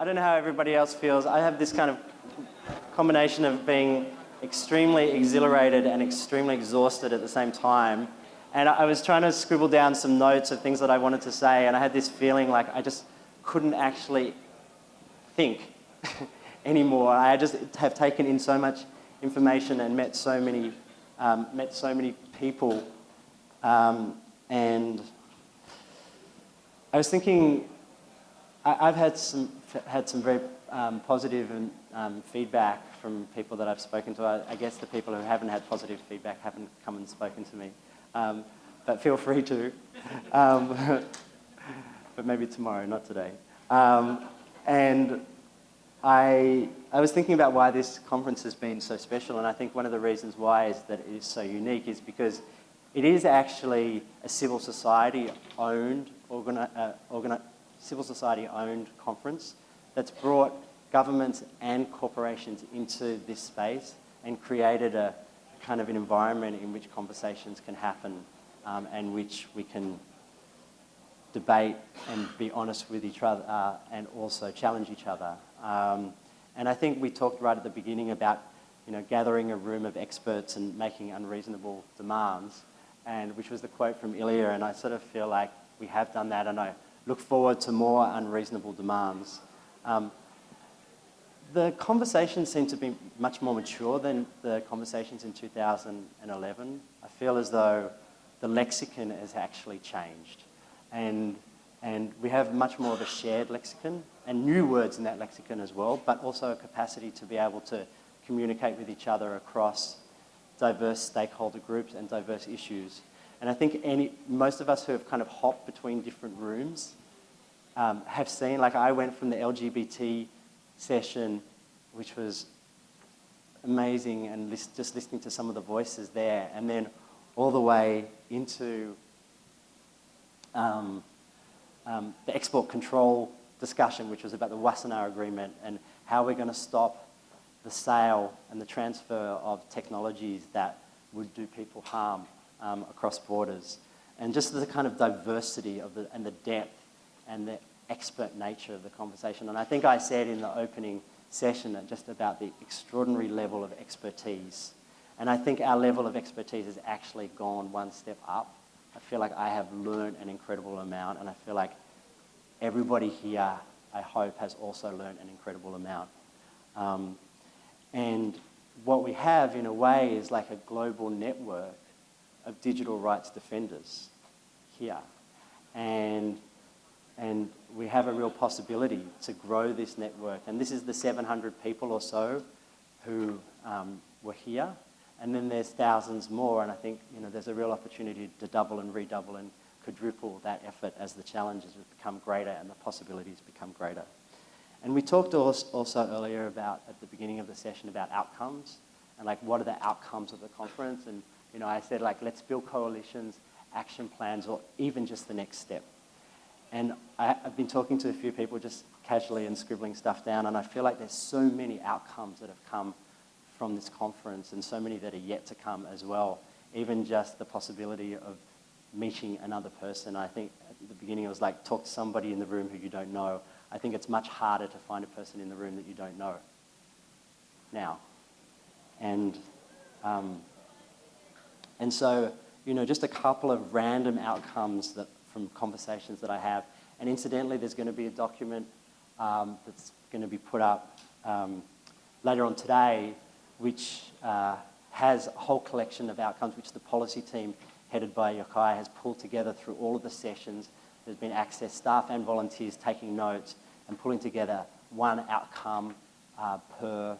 I don't know how everybody else feels. I have this kind of combination of being extremely exhilarated and extremely exhausted at the same time. And I was trying to scribble down some notes of things that I wanted to say, and I had this feeling like I just couldn't actually think anymore. I just have taken in so much information and met so many, um, met so many people. Um, and I was thinking, I, have had some, had some very um, positive and, um, feedback from people that I've spoken to. I, I, guess the people who haven't had positive feedback haven't come and spoken to me. Um, but feel free to. Um, but maybe tomorrow, not today. Um, and I, I was thinking about why this conference has been so special, and I think one of the reasons why is that it is so unique is because it is actually a civil society owned, organi uh, civil society owned conference that's brought governments and corporations into this space and created a kind of an environment in which conversations can happen um, and which we can debate and be honest with each other uh, and also challenge each other. Um, and I think we talked right at the beginning about you know, gathering a room of experts and making unreasonable demands, and which was the quote from Ilya, and I sort of feel like we have done that, and I look forward to more unreasonable demands. Um, the conversations seem to be much more mature than the conversations in 2011. I feel as though the lexicon has actually changed. And, and we have much more of a shared lexicon and new words in that lexicon as well, but also a capacity to be able to communicate with each other across diverse stakeholder groups and diverse issues. And I think any, most of us who have kind of hopped between different rooms um, have seen, like I went from the LGBT session, which was amazing, and just listening to some of the voices there, and then all the way into um, um, the export control discussion, which was about the Wassenaar Agreement and how we're going to stop the sale and the transfer of technologies that would do people harm um, across borders. And just the kind of diversity of the, and the depth and the expert nature of the conversation. And I think I said in the opening session just about the extraordinary level of expertise. And I think our level of expertise has actually gone one step up. I feel like I have learned an incredible amount and I feel like everybody here, I hope, has also learned an incredible amount. Um, and what we have in a way is like a global network of digital rights defenders here. And and we have a real possibility to grow this network. And this is the 700 people or so who um, were here. And then there's thousands more, and I think you know, there's a real opportunity to double and redouble and quadruple that effort as the challenges become greater and the possibilities become greater. And we talked also earlier about, at the beginning of the session, about outcomes and like what are the outcomes of the conference. And you know, I said like, let's build coalitions, action plans, or even just the next step. And I, have been talking to a few people just casually and scribbling stuff down, and I feel like there's so many outcomes that have come from this conference and so many that are yet to come as well. Even just the possibility of meeting another person. I think at the beginning it was like talk to somebody in the room who you don't know. I think it's much harder to find a person in the room that you don't know now. And, um, and so, you know, just a couple of random outcomes that from conversations that I have. And incidentally, there's going to be a document um, that's going to be put up um, later on today, which uh, has a whole collection of outcomes which the policy team headed by Yochai has pulled together through all of the sessions. There's been access staff and volunteers taking notes and pulling together one outcome uh, per,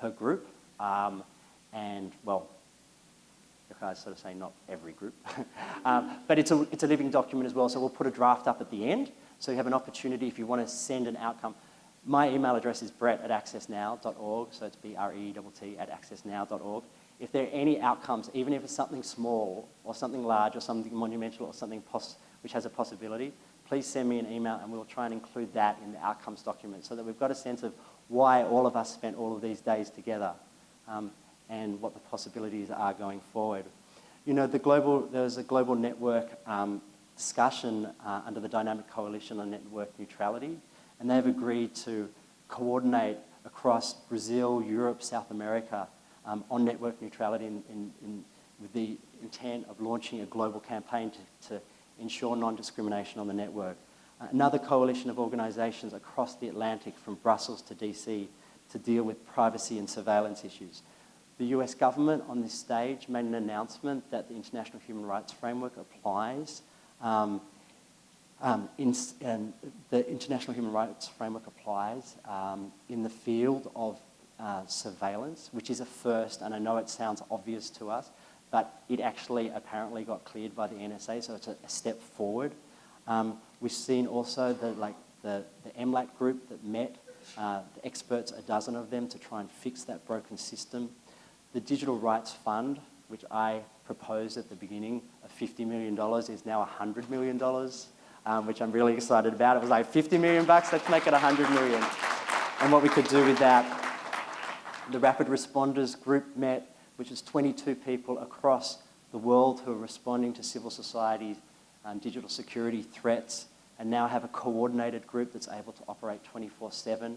per group. Um, and, well, I sort of say not every group. um, but it's a, it's a living document as well, so we'll put a draft up at the end. So you have an opportunity if you want to send an outcome. My email address is brett at accessnow.org, so it's B-R-E-T-T at accessnow.org. If there are any outcomes, even if it's something small or something large or something monumental or something which has a possibility, please send me an email and we'll try and include that in the outcomes document so that we've got a sense of why all of us spent all of these days together. Um, and what the possibilities are going forward. You know, the global, there's a global network um, discussion uh, under the Dynamic Coalition on Network Neutrality, and they've agreed to coordinate across Brazil, Europe, South America um, on network neutrality in, in, in, with the intent of launching a global campaign to, to ensure non-discrimination on the network. Uh, another coalition of organisations across the Atlantic from Brussels to DC to deal with privacy and surveillance issues. The US government on this stage made an announcement that the International Human Rights Framework applies. Um, um, in, and the International Human Rights Framework applies um, in the field of uh, surveillance, which is a first, and I know it sounds obvious to us, but it actually apparently got cleared by the NSA, so it's a, a step forward. Um, we've seen also the, like, the, the MLAT group that met, uh, the experts, a dozen of them, to try and fix that broken system. The Digital Rights Fund, which I proposed at the beginning of $50 million, is now $100 million, um, which I'm really excited about. It was like 50 million bucks, let's make it 100 million. And what we could do with that, the Rapid Responders group met, which is 22 people across the world who are responding to civil society and digital security threats, and now have a coordinated group that's able to operate 24-7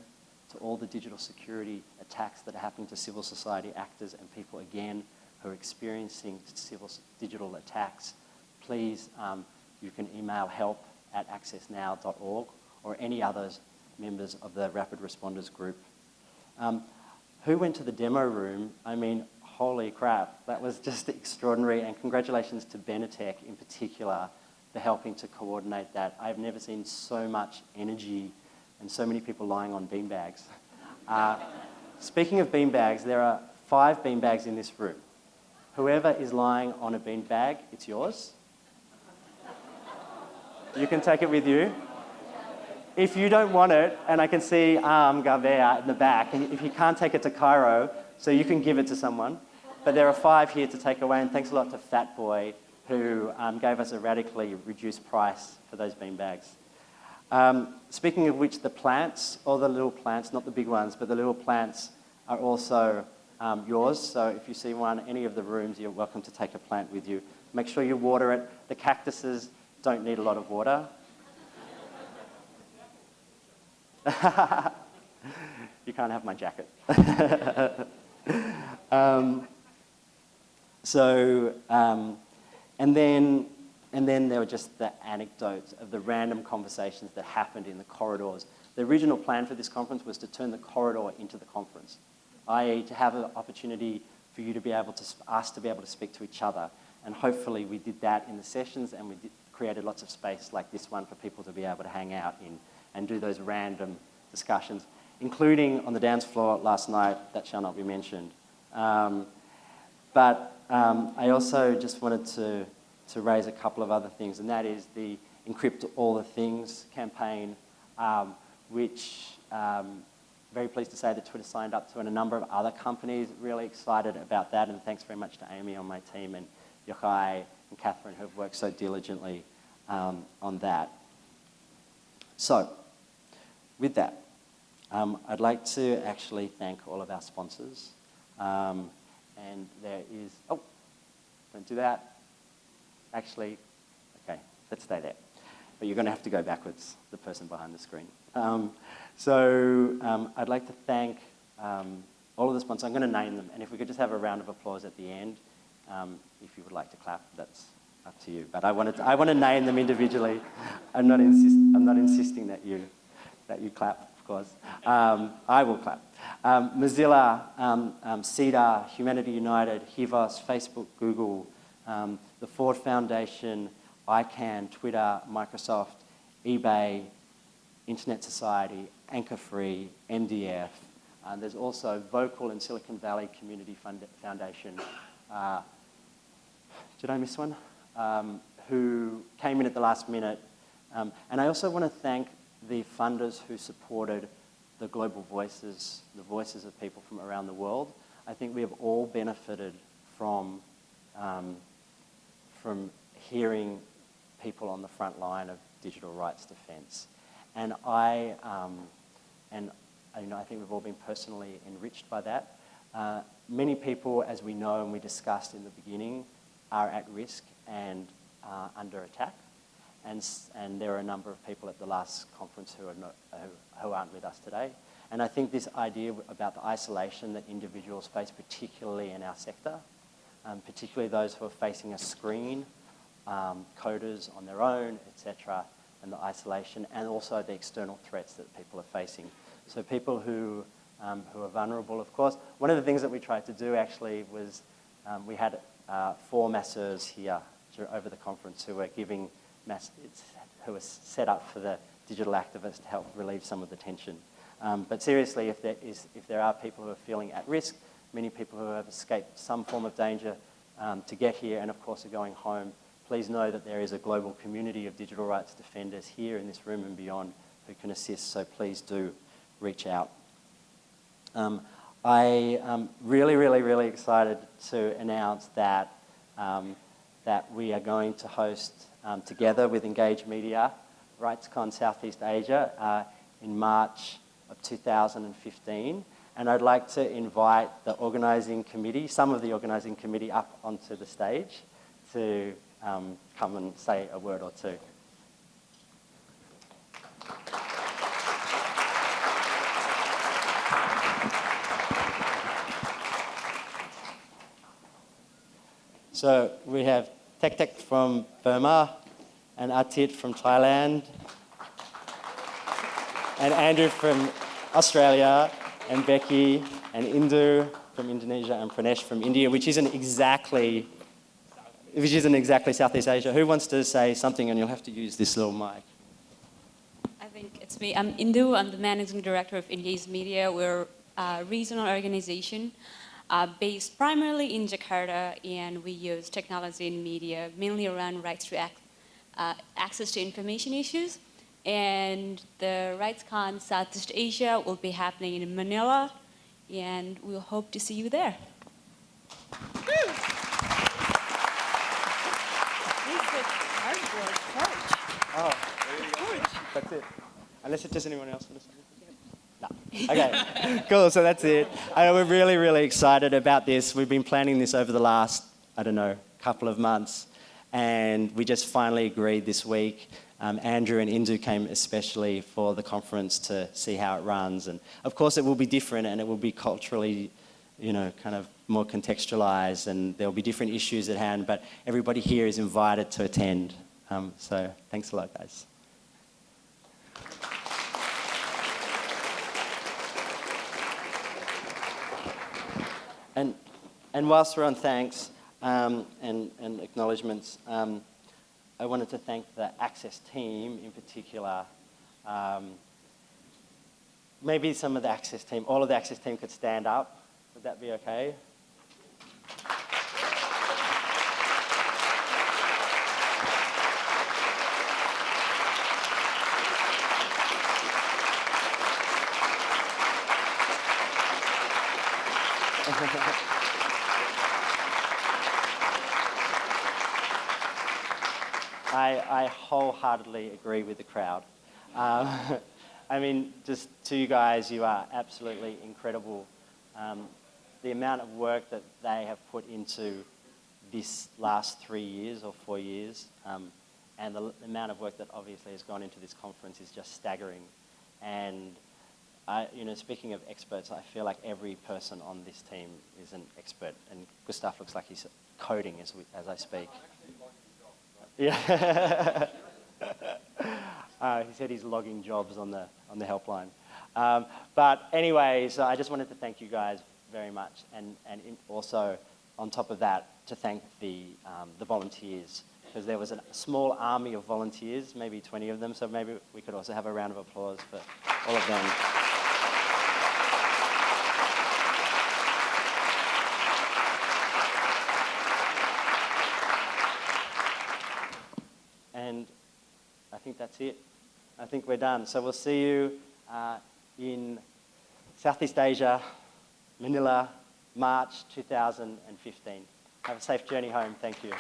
to all the digital security attacks that are happening to civil society actors and people, again, who are experiencing civil digital attacks. Please, um, you can email help at accessnow.org or any other members of the Rapid Responders group. Um, who went to the demo room? I mean, holy crap, that was just extraordinary and congratulations to Benetech in particular for helping to coordinate that. I've never seen so much energy and so many people lying on beanbags. Uh, speaking of beanbags, there are five beanbags in this room. Whoever is lying on a beanbag, it's yours. You can take it with you. If you don't want it, and I can see um, Gavea in the back, and if you can't take it to Cairo, so you can give it to someone. But there are five here to take away, and thanks a lot to Fatboy, who um, gave us a radically reduced price for those bean bags. Um, speaking of which, the plants, all the little plants, not the big ones, but the little plants are also um, yours. So if you see one, any of the rooms, you're welcome to take a plant with you. Make sure you water it. The cactuses don't need a lot of water. you can't have my jacket. um, so, um, and then, and then there were just the anecdotes of the random conversations that happened in the corridors. The original plan for this conference was to turn the corridor into the conference, i.e. to have an opportunity for you to be able to, us to be able to speak to each other. And hopefully we did that in the sessions and we did, created lots of space like this one for people to be able to hang out in and do those random discussions, including on the dance floor last night, that shall not be mentioned. Um, but um, I also just wanted to, to raise a couple of other things, and that is the Encrypt All the Things campaign, um, which um, very pleased to say that Twitter signed up to and a number of other companies. Really excited about that, and thanks very much to Amy on my team and Yochai and Catherine who have worked so diligently um, on that. So, with that, um, I'd like to actually thank all of our sponsors. Um, and there is, oh, don't do that. Actually, okay, let's stay there. But you're going to have to go backwards, the person behind the screen. Um, so um, I'd like to thank um, all of the sponsors. I'm going to name them, and if we could just have a round of applause at the end. Um, if you would like to clap, that's up to you. But I, wanted to, I want to name them individually. I'm not, insist, I'm not insisting that you, that you clap, of course. Um, I will clap. Um, Mozilla, um, um, CEDAR, Humanity United, HIVOS, Facebook, Google, um, the Ford Foundation, ICANN, Twitter, Microsoft, eBay, Internet Society, AnchorFree, MDF. Uh, there's also Vocal and Silicon Valley Community Fund Foundation, uh, did I miss one? Um, who came in at the last minute. Um, and I also want to thank the funders who supported the global voices, the voices of people from around the world. I think we have all benefited from, um, from hearing people on the front line of digital rights defense. And I, um, and you know, I think we've all been personally enriched by that. Uh, many people, as we know and we discussed in the beginning, are at risk and uh, under attack. and, and there are a number of people at the last conference who, are not, who, who aren't with us today. And I think this idea about the isolation that individuals face, particularly in our sector, um, particularly those who are facing a screen, um, coders on their own, etc., and the isolation, and also the external threats that people are facing. So people who, um, who are vulnerable, of course. One of the things that we tried to do actually was um, we had uh, four masseurs here over the conference who were giving mass, who were set up for the digital activists to help relieve some of the tension. Um, but seriously, if there, is, if there are people who are feeling at risk, many people who have escaped some form of danger um, to get here and of course are going home, please know that there is a global community of digital rights defenders here in this room and beyond who can assist, so please do reach out. Um, I am really, really, really excited to announce that, um, that we are going to host um, together with EngageMedia RightsCon Southeast Asia uh, in March of 2015. And I'd like to invite the organising committee, some of the organising committee up onto the stage to um, come and say a word or two. So we have Tek Tek from Burma and Atit from Thailand and Andrew from Australia and Becky and Indu from Indonesia and Pranesh from India, which isn't exactly which isn't exactly Southeast Asia. Who wants to say something and you'll have to use this little mic? I think it's me. I'm Indu. I'm the managing director of India's Media. We're a regional organization uh, based primarily in Jakarta, and we use technology and media mainly around rights to uh, access to information issues. And the RightsCon Southeast Asia will be happening in Manila, and we'll hope to see you there. Oh, that's it. Unless it does anyone else want to no. Okay, cool, so that's it. Uh, we're really, really excited about this. We've been planning this over the last, I don't know, couple of months. And we just finally agreed this week. Um, Andrew and Indu came especially for the conference to see how it runs. And of course it will be different and it will be culturally, you know, kind of more contextualized and there'll be different issues at hand, but everybody here is invited to attend. Um, so thanks a lot, guys. And, and whilst we're on thanks um, and, and acknowledgements, um, I wanted to thank the Access team in particular. Um, maybe some of the Access team, all of the Access team could stand up. Would that be okay? I, I, wholeheartedly agree with the crowd. Um, I mean, just to you guys, you are absolutely incredible. Um, the amount of work that they have put into this last three years or four years, um, and the, the amount of work that obviously has gone into this conference is just staggering. And I, you know, speaking of experts, I feel like every person on this team is an expert, and Gustav looks like he's coding as, we, as I speak. Yeah. uh, he said he's logging jobs on the, on the helpline. Um, but anyway, so I just wanted to thank you guys very much, and, and also, on top of that, to thank the, um, the volunteers, because there was a small army of volunteers, maybe 20 of them, so maybe we could also have a round of applause for all of them. think that's it. I think we're done. So we'll see you uh, in Southeast Asia, Manila, March 2015. Have a safe journey home. Thank you.